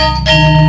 Música